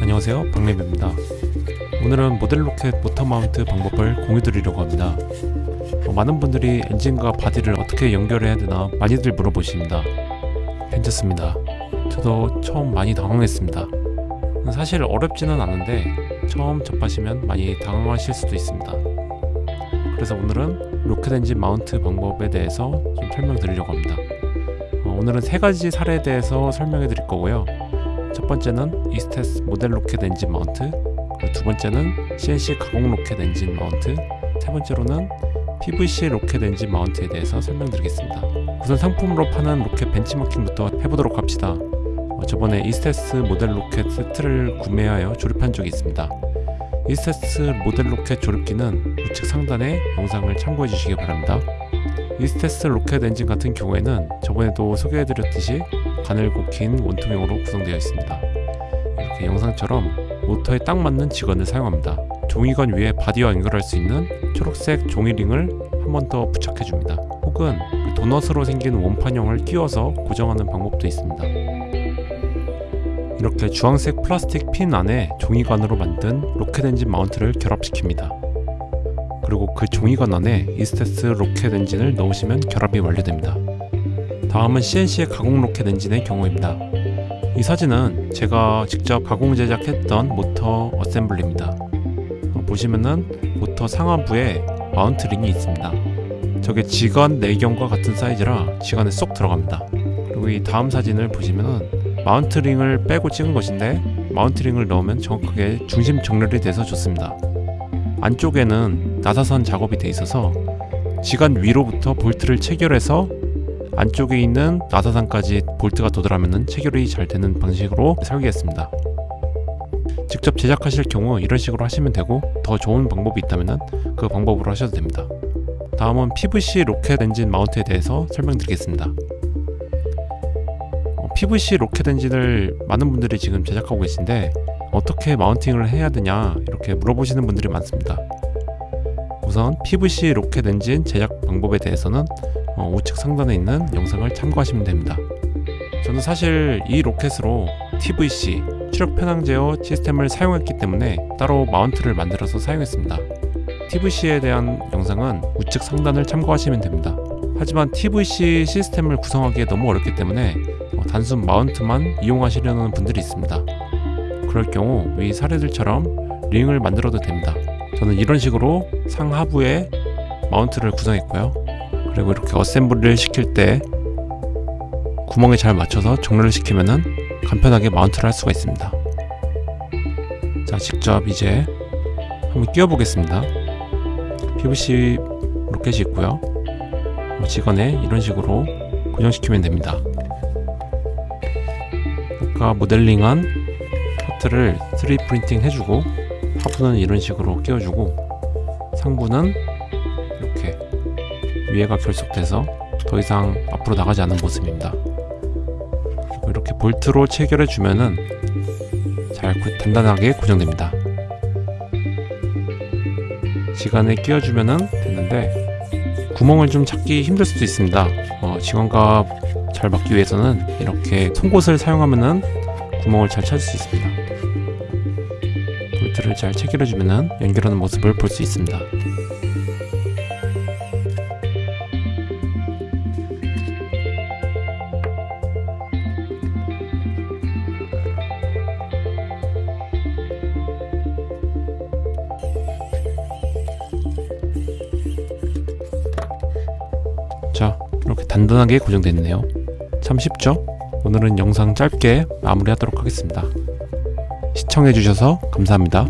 안녕하세요. 박래입니다. 오늘은 모델 로켓 모터 mount 방법을 공유 드리려고 합니다. 어, 많은 분들이 엔진과 body를 어떻게 연결해야 되나 많이들 물어보십니다. 괜찮습니다. 저도 처음 많이 당황했습니다. 사실 어렵지는 않은데 처음 접하시면 많이 당황하실 수도 있습니다. 그래서 오늘은 로켓 엔진 mount 방법에 대해서 좀 설명드리려고 합니다. 어, 오늘은 세 가지 사례에 대해서 설명해 드릴 거고요 첫 번째는 Estes 모델 로켓 엔진 mount 두 번째는 CNC 가공 로켓 엔진 mount 세 번째로는 PVC 로켓 엔진 mount에 대해서 설명드리겠습니다. 우선 상품으로 파는 로켓 벤치마킹부터 해보도록 합시다. 어, 저번에 Estes 모델 로켓 세트를 구매하여 조립한 적이 있습니다. Estes 모델 로켓 조립기는 우측 상단에 영상을 참고해 주시기 바랍니다. Estes 로켓 엔진 같은 경우에는 저번에도 소개해드렸듯이 가늘고 긴 원통형으로 구성되어 있습니다. 이렇게 영상처럼 모터에 딱 맞는 지관을 사용합니다. 종이관 위에 바디와 연결할 수 있는 초록색 종이링을 한 번 더 부착해 줍니다. 혹은 도넛으로 생긴 원판형을 끼워서 고정하는 방법도 있습니다. 이렇게 주황색 플라스틱 핀 안에 종이관으로 만든 로켓 엔진 마운트를 결합시킵니다. 그리고 그 종이관 안에 Estes 로켓 엔진을 넣으시면 결합이 완료됩니다. 다음은 CNC 가공 로켓 엔진의 경우입니다. 이 사진은 제가 직접 가공 제작했던 모터 assembly입니다. 어, 보시면은 모터 상하부에 마운트 링이 있습니다. 저게 지관 내경과 같은 사이즈라 지관에 쏙 들어갑니다. 그리고 이 다음 사진을 보시면은 마운트 링을 빼고 찍은 것인데 마운트 링을 넣으면 정확하게 중심 정렬이 돼서 좋습니다. 안쪽에는 나사선 작업이 돼 있어서 지관 위로부터 볼트를 체결해서 안쪽에 있는 나사선까지 볼트가 도달하면 체결이 잘 되는 방식으로 설계했습니다. 직접 제작하실 경우 이런 식으로 하시면 되고 더 좋은 방법이 있다면 그 방법으로 하셔도 됩니다. 다음은 PVC 로켓 엔진 마운트에 대해서 설명드리겠습니다. 어, PVC 로켓 엔진을 많은 분들이 지금 제작하고 계신데 어떻게 mounting을 해야 되냐 이렇게 물어보시는 분들이 많습니다. 우선 PVC 로켓 엔진 제작 방법에 대해서는 어, 우측 상단에 있는 영상을 참고하시면 됩니다. 저는 사실 이 로켓으로 TVC 추력 편향 제어 시스템을 사용했기 때문에 따로 마운트를 만들어서 사용했습니다. TVC에 대한 영상은 우측 상단을 참고하시면 됩니다. 하지만 TVC 시스템을 구성하기에 너무 어렵기 때문에 어, 단순 마운트만 이용하시려는 분들이 있습니다. 그럴 경우 위 사례들처럼 링을 만들어도 됩니다. 저는 이런 식으로 상하부에 마운트를 구성했고요. 그리고 이렇게 assembly를 시킬 때 구멍에 잘 맞춰서 정렬을 시키면은 간편하게 마운트를 할 수가 있습니다. 자, 직접 이제 한번 끼워 보겠습니다. PVC 로켓이 있고요. 직원에 이런 식으로 고정시키면 됩니다. 아까 모델링한 파트를 3D 프린팅 해주고 하부는 이런 식으로 끼워주고 상부는 위에가 결속돼서 더 이상 앞으로 나가지 않는 모습입니다. 이렇게 볼트로 체결해 주면은 잘 단단하게 고정됩니다. 지간에 끼워주면은 됐는데 구멍을 좀 찾기 힘들 수도 있습니다. 어, 지관과 잘 맞기 위해서는 이렇게 송곳을 사용하면은 구멍을 잘 찾을 수 있습니다. 볼트를 잘 체결해주면 연결하는 모습을 볼 수 있습니다. 이렇게 단단하게 고정됐네요. 참 쉽죠? 오늘은 영상 짧게 마무리하도록 하겠습니다. 시청해주셔서 감사합니다